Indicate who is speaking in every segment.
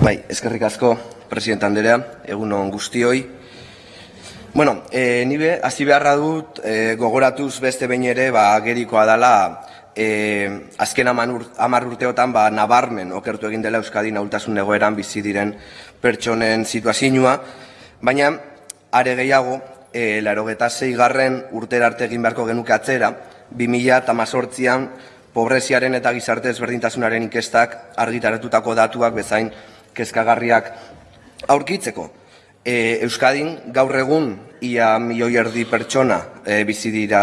Speaker 1: Bai, eskerrik asko, presidente Anderea, egun on guztioi. Bueno, e, nibe, hasi beharra dut, e, gogoratuz beste behin ere, ba, gerikoa dela, e, azken amar urteotan, ba, nabarmen okertu egin dela Euskadi naultasun egoeran bizi diren pertsonen situazioa, baina, are gehiago, e, laro garren urtera arte egin beharko genuke atzera, 2000 eta mazortzian, pobreziaren eta gizarte ezberdintasunaren inkestak argitaratutako datuak bezain kezkagarriak aurkitzeko. E, Euskadin gaur egun ia milioi erdi pertsona e, bizi dira,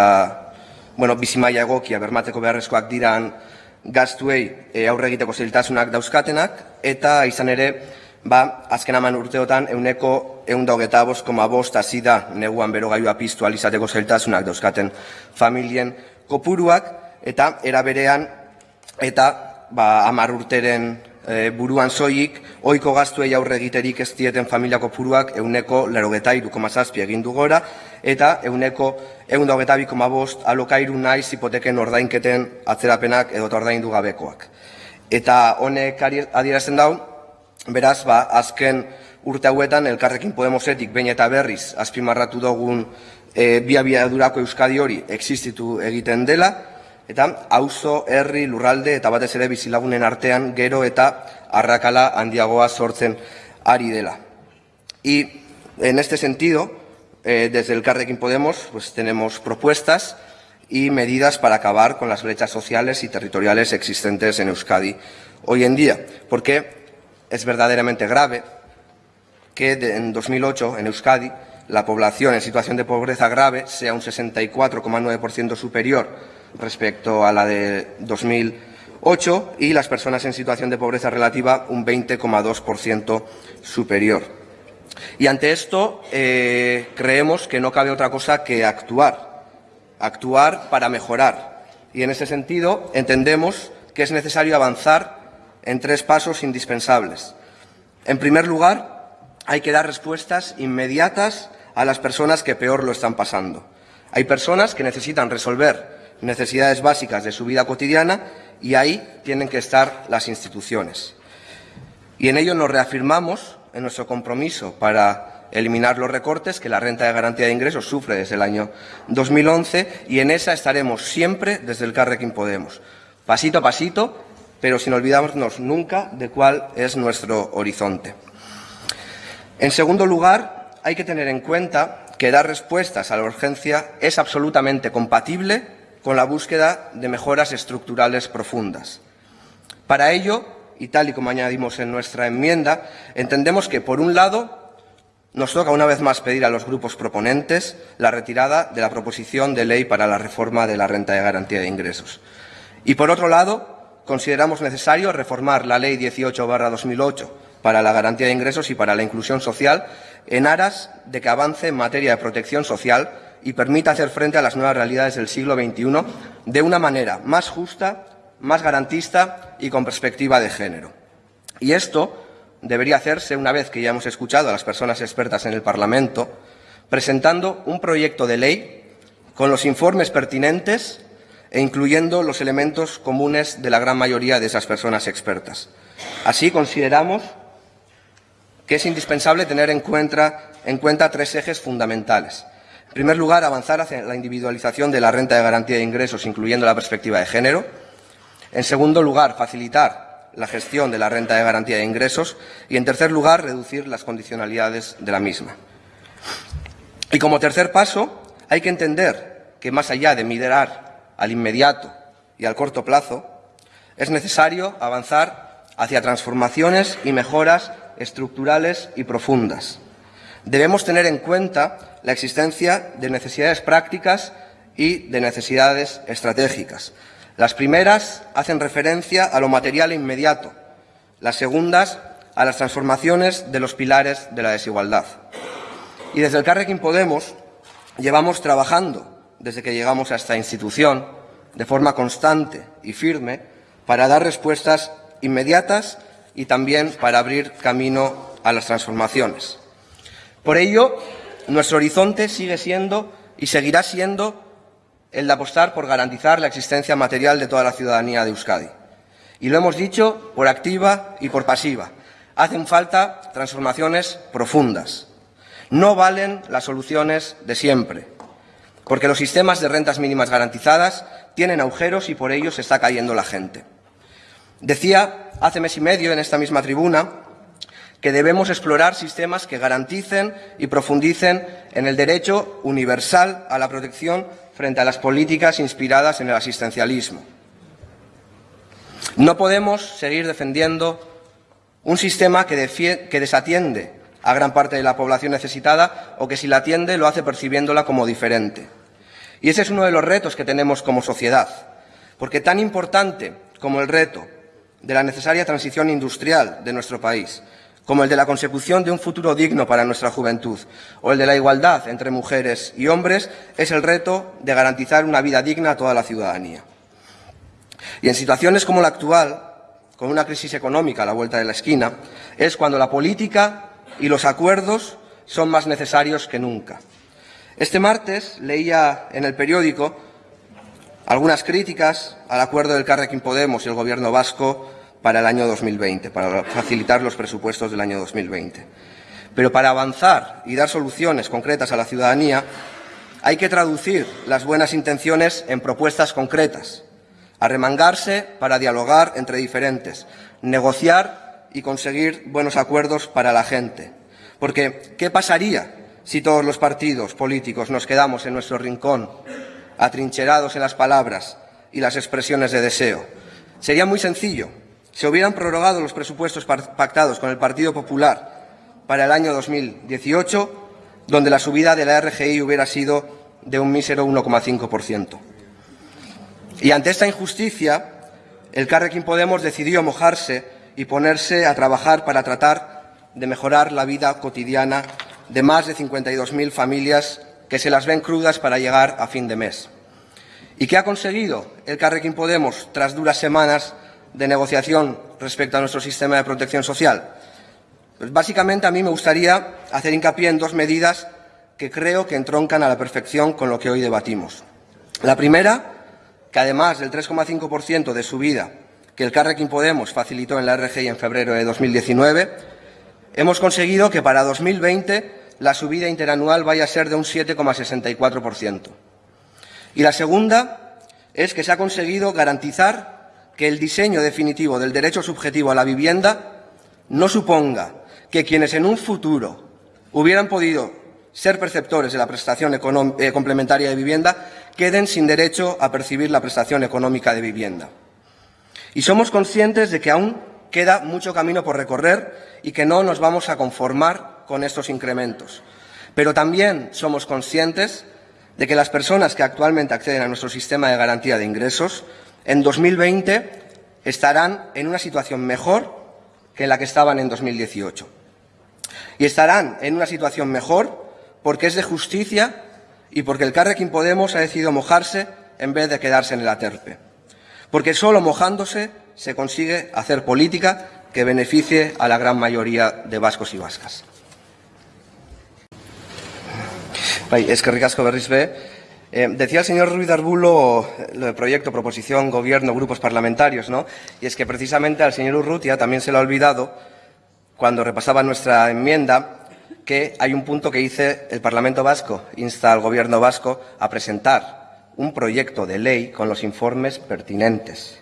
Speaker 1: bueno, bizi maila egokia bermateko beharrezkoak diran gaztuei e, aurre egiteko zailtasunak dauzkatenak eta izan ere, ba, azken aman urteotan euneko eunda hogeta bost koma bost azida neguan berogaiua piztu alizateko zailtasunak dauzkaten familien kopuruak eta eraberean eta ba, amar urteren e, buruan soilik, oiko gaztuei aurre egiterik ez dieten familiako puruak euneko lerogeta irukomazazpi egin gora, eta euneko egun daugeta bost alokairu naiz hipoteken ordainketen atzerapenak edo ordaindu gabekoak. Eta honek adierazten dau, beraz, ba, azken urte hauetan elkarrekin Podemosetik bain eta berriz azpimarratu dugun e, bia durako Euskadi hori existitu egiten dela, eta auzo, herri, lurralde eta batez ere bizilagunen artean gero eta arrakala handiagoa sortzen ari dela. Y en este sentido, eh, desde el Carrequín Podemos, pues tenemos propuestas y medidas para acabar con las brechas sociales y territoriales existentes en Euskadi hoy en día, porque es verdaderamente grave que en 2008 en Euskadi la población en situación de pobreza grave sea un 64,9% superior respecto a la de 2008 y las personas en situación de pobreza relativa un 20,2% superior. Y ante esto eh, creemos que no cabe otra cosa que actuar, actuar para mejorar. Y en ese sentido entendemos que es necesario avanzar en tres pasos indispensables. En primer lugar, hay que dar respuestas inmediatas a las personas que peor lo están pasando. Hay personas que necesitan resolver necesidades básicas de su vida cotidiana y ahí tienen que estar las instituciones. Y en ello nos reafirmamos en nuestro compromiso para eliminar los recortes que la renta de garantía de ingresos sufre desde el año 2011 y en esa estaremos siempre desde el Carrequín Podemos, pasito a pasito, pero sin olvidarnos nunca de cuál es nuestro horizonte. En segundo lugar, hay que tener en cuenta que dar respuestas a la urgencia es absolutamente compatible con la búsqueda de mejoras estructurales profundas. Para ello, y tal y como añadimos en nuestra enmienda, entendemos que, por un lado, nos toca una vez más pedir a los grupos proponentes la retirada de la proposición de ley para la reforma de la renta de garantía de ingresos. Y, por otro lado, consideramos necesario reformar la Ley 18-2008 para la garantía de ingresos y para la inclusión social en aras de que avance en materia de protección social y permita hacer frente a las nuevas realidades del siglo XXI de una manera más justa, más garantista y con perspectiva de género. Y esto debería hacerse una vez que ya hemos escuchado a las personas expertas en el Parlamento, presentando un proyecto de ley con los informes pertinentes e incluyendo los elementos comunes de la gran mayoría de esas personas expertas. Así consideramos que es indispensable tener en cuenta, en cuenta tres ejes fundamentales. En primer lugar, avanzar hacia la individualización de la renta de garantía de ingresos, incluyendo la perspectiva de género. En segundo lugar, facilitar la gestión de la renta de garantía de ingresos. Y, en tercer lugar, reducir las condicionalidades de la misma. Y como tercer paso, hay que entender que, más allá de mirar al inmediato y al corto plazo, es necesario avanzar hacia transformaciones y mejoras estructurales y profundas. Debemos tener en cuenta la existencia de necesidades prácticas y de necesidades estratégicas. Las primeras hacen referencia a lo material inmediato, las segundas a las transformaciones de los pilares de la desigualdad. Y desde el Carrequín Podemos llevamos trabajando desde que llegamos a esta institución de forma constante y firme para dar respuestas inmediatas y también para abrir camino a las transformaciones. Por ello, nuestro horizonte sigue siendo y seguirá siendo el de apostar por garantizar la existencia material de toda la ciudadanía de Euskadi. Y lo hemos dicho por activa y por pasiva. hacen falta transformaciones profundas. No valen las soluciones de siempre, porque los sistemas de rentas mínimas garantizadas tienen agujeros y por ello se está cayendo la gente. Decía hace mes y medio en esta misma tribuna que debemos explorar sistemas que garanticen y profundicen en el derecho universal a la protección frente a las políticas inspiradas en el asistencialismo. No podemos seguir defendiendo un sistema que, desatiende a gran parte de la población necesitada o que si la atiende lo hace percibiéndola como diferente. Y ese es uno de los retos que tenemos como sociedad, porque tan importante como el reto de la necesaria transición industrial de nuestro país, como el de la consecución de un futuro digno para nuestra juventud o el de la igualdad entre mujeres y hombres, es el reto de garantizar una vida digna a toda la ciudadanía. Y en situaciones como la actual, con una crisis económica a la vuelta de la esquina, es cuando la política y los acuerdos son más necesarios que nunca. Este martes leía en el periódico algunas críticas al acuerdo del Carrequín Podemos y el Gobierno vasco para el año 2020, para facilitar los presupuestos del año 2020. Pero para avanzar y dar soluciones concretas a la ciudadanía hay que traducir las buenas intenciones en propuestas concretas, arremangarse para dialogar entre diferentes, negociar y conseguir buenos acuerdos para la gente. Porque, ¿qué pasaría si todos los partidos políticos nos quedamos en nuestro rincón, atrincherados en las palabras y las expresiones de deseo? Sería muy sencillo se hubieran prorrogado los presupuestos pactados con el Partido Popular para el año 2018, donde la subida de la RGI hubiera sido de un mísero 1,5%. Y ante esta injusticia, el Carrequín Podemos decidió mojarse y ponerse a trabajar para tratar de mejorar la vida cotidiana de más de 52.000 familias que se las ven crudas para llegar a fin de mes. ¿Y qué ha conseguido el Carrequín Podemos tras duras semanas de negociación respecto a nuestro sistema de protección social? Pues básicamente a mí me gustaría hacer hincapié en dos medidas que creo que entroncan a la perfección con lo que hoy debatimos. La primera, que además del 3,5% de subida que el Carrequín Podemos facilitó en la RGI en febrero de 2019, hemos conseguido que para 2020 la subida interanual vaya a ser de un 7,64%. Y la segunda es que se ha conseguido garantizar que el diseño definitivo del derecho subjetivo a la vivienda no suponga que quienes en un futuro hubieran podido ser perceptores de la prestación eh, complementaria de vivienda queden sin derecho a percibir la prestación económica de vivienda. Y somos conscientes de que aún queda mucho camino por recorrer y que no nos vamos a conformar con estos incrementos. Pero también somos conscientes de que las personas que actualmente acceden a nuestro sistema de garantía de ingresos en 2020 estarán en una situación mejor que la que estaban en 2018. Y estarán en una situación mejor porque es de justicia y porque el Carrequín Podemos ha decidido mojarse en vez de quedarse en el aterpe. Porque solo mojándose se consigue hacer política que beneficie a la gran mayoría de vascos y vascas. Es que ricasco eh, decía el señor Ruiz Arbulo lo de proyecto, proposición, gobierno, grupos parlamentarios, ¿no? Y es que precisamente al señor Urrutia también se le ha olvidado, cuando repasaba nuestra enmienda, que hay un punto que dice el Parlamento Vasco insta al Gobierno vasco a presentar un proyecto de ley con los informes pertinentes.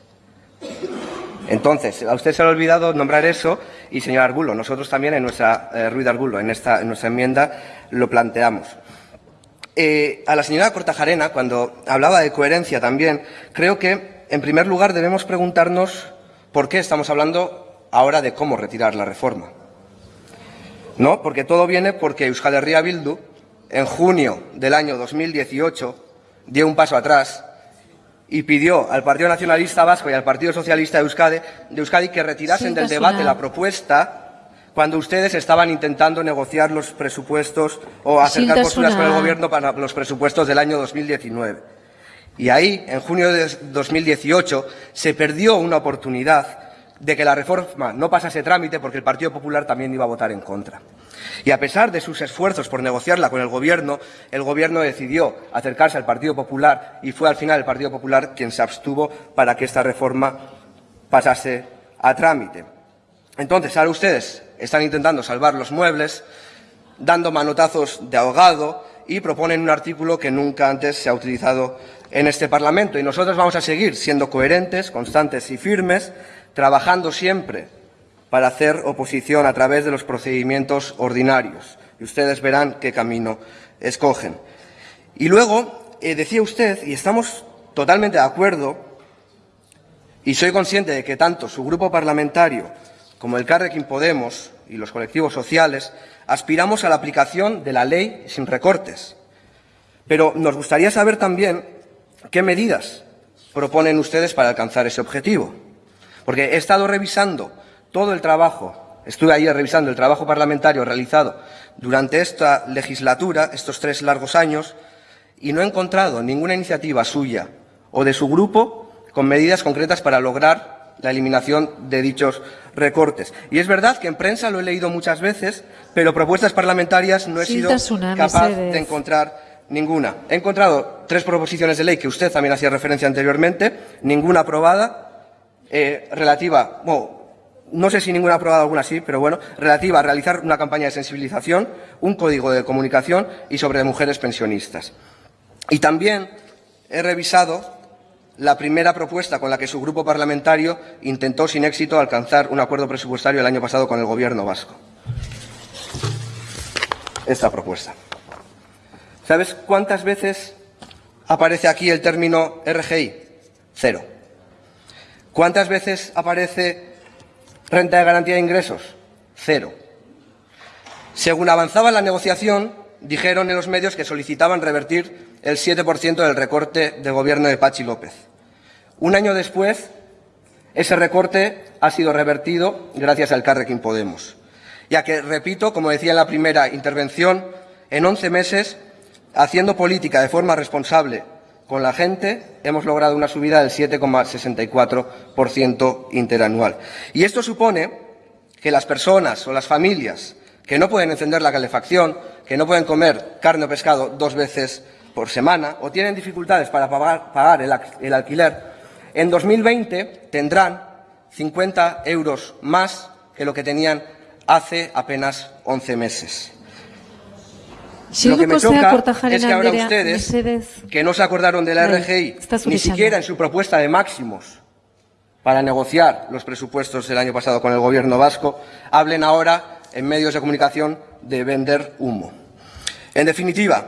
Speaker 1: Entonces, a usted se le ha olvidado nombrar eso y, señor Arbulo, nosotros también en nuestra, eh, Ruiz Arbulo, en, esta, en nuestra enmienda lo planteamos. Eh, a la señora Cortajarena, cuando hablaba de coherencia también, creo que, en primer lugar, debemos preguntarnos por qué estamos hablando ahora de cómo retirar la reforma. ¿No? Porque todo viene porque Euskal Herria Bildu, en junio del año 2018, dio un paso atrás y pidió al Partido Nacionalista Vasco y al Partido Socialista de Euskadi, de Euskadi que retirasen del debate la propuesta cuando ustedes estaban intentando negociar los presupuestos o acercar posturas con el Gobierno para los presupuestos del año 2019. Y ahí, en junio de 2018, se perdió una oportunidad de que la reforma no pasase trámite porque el Partido Popular también iba a votar en contra. Y a pesar de sus esfuerzos por negociarla con el Gobierno, el Gobierno decidió acercarse al Partido Popular y fue al final el Partido Popular quien se abstuvo para que esta reforma pasase a trámite. Entonces, ahora ustedes están intentando salvar los muebles, dando manotazos de ahogado y proponen un artículo que nunca antes se ha utilizado en este Parlamento. Y nosotros vamos a seguir siendo coherentes, constantes y firmes, trabajando siempre para hacer oposición a través de los procedimientos ordinarios. Y ustedes verán qué camino escogen. Y luego, eh, decía usted, y estamos totalmente de acuerdo, y soy consciente de que tanto su grupo parlamentario como el Carrequín Podemos y los colectivos sociales aspiramos a la aplicación de la ley sin recortes. Pero nos gustaría saber también qué medidas proponen ustedes para alcanzar ese objetivo. Porque he estado revisando todo el trabajo, estuve ayer revisando el trabajo parlamentario realizado durante esta legislatura, estos tres largos años, y no he encontrado ninguna iniciativa suya o de su grupo con medidas concretas para lograr la eliminación de dichos recortes. Y es verdad que en prensa lo he leído muchas veces, pero propuestas parlamentarias no he sido capaz de encontrar ninguna. He encontrado tres proposiciones de ley que usted también hacía referencia anteriormente, ninguna aprobada, eh, relativa, bueno, no sé si ninguna aprobada, alguna sí, pero bueno, relativa a realizar una campaña de sensibilización, un código de comunicación y sobre mujeres pensionistas. Y también he revisado la primera propuesta con la que su grupo parlamentario intentó sin éxito alcanzar un acuerdo presupuestario el año pasado con el Gobierno vasco. Esta propuesta. ¿Sabes cuántas veces aparece aquí el término RGI? Cero. ¿Cuántas veces aparece renta de garantía de ingresos? Cero. Según avanzaba la negociación, dijeron en los medios que solicitaban revertir el 7% del recorte del gobierno de Pachi López. Un año después, ese recorte ha sido revertido gracias al Carrequín Podemos. Ya que, repito, como decía en la primera intervención, en 11 meses, haciendo política de forma responsable con la gente, hemos logrado una subida del 7,64% interanual. Y esto supone que las personas o las familias que no pueden encender la calefacción, que no pueden comer carne o pescado dos veces por semana o tienen dificultades para pagar, pagar el, al- el alquiler, en 2020 tendrán 50 euros más que lo que tenían hace apenas 11 meses. Lo que me choca es que ahora ustedes, que no se acordaron de la RGI, ni siquiera en su propuesta de máximos para negociar los presupuestos del año pasado con el gobierno vasco, hablen ahora en medios de comunicación de vender humo. En definitiva,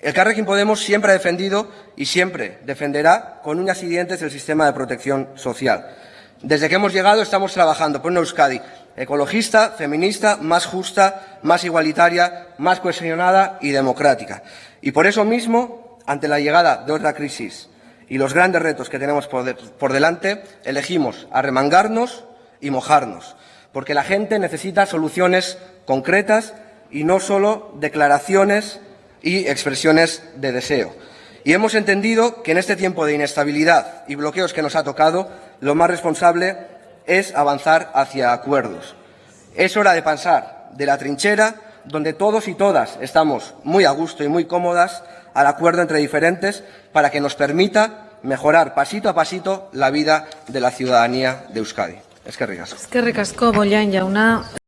Speaker 1: el Carrequín Podemos siempre ha defendido y siempre defenderá con uñas y dientes el sistema de protección social. Desde que hemos llegado estamos trabajando por una Euskadi ecologista, feminista, más justa, más igualitaria, más cohesionada y democrática. Y por eso mismo, ante la llegada de otra crisis y los grandes retos que tenemos por, por delante, elegimos arremangarnos y mojarnos, porque la gente necesita soluciones concretas y no solo declaraciones y expresiones de deseo. Y hemos entendido que en este tiempo de inestabilidad y bloqueos que nos ha tocado, lo más responsable es avanzar hacia acuerdos. Es hora de pasar de la trinchera, donde todos y todas estamos muy a gusto y muy cómodas, al acuerdo entre diferentes para que nos permita mejorar pasito a pasito la vida de la ciudadanía de Euskadi. Eskerrik asko.
Speaker 2: Eskerrik asko, Bollain jauna.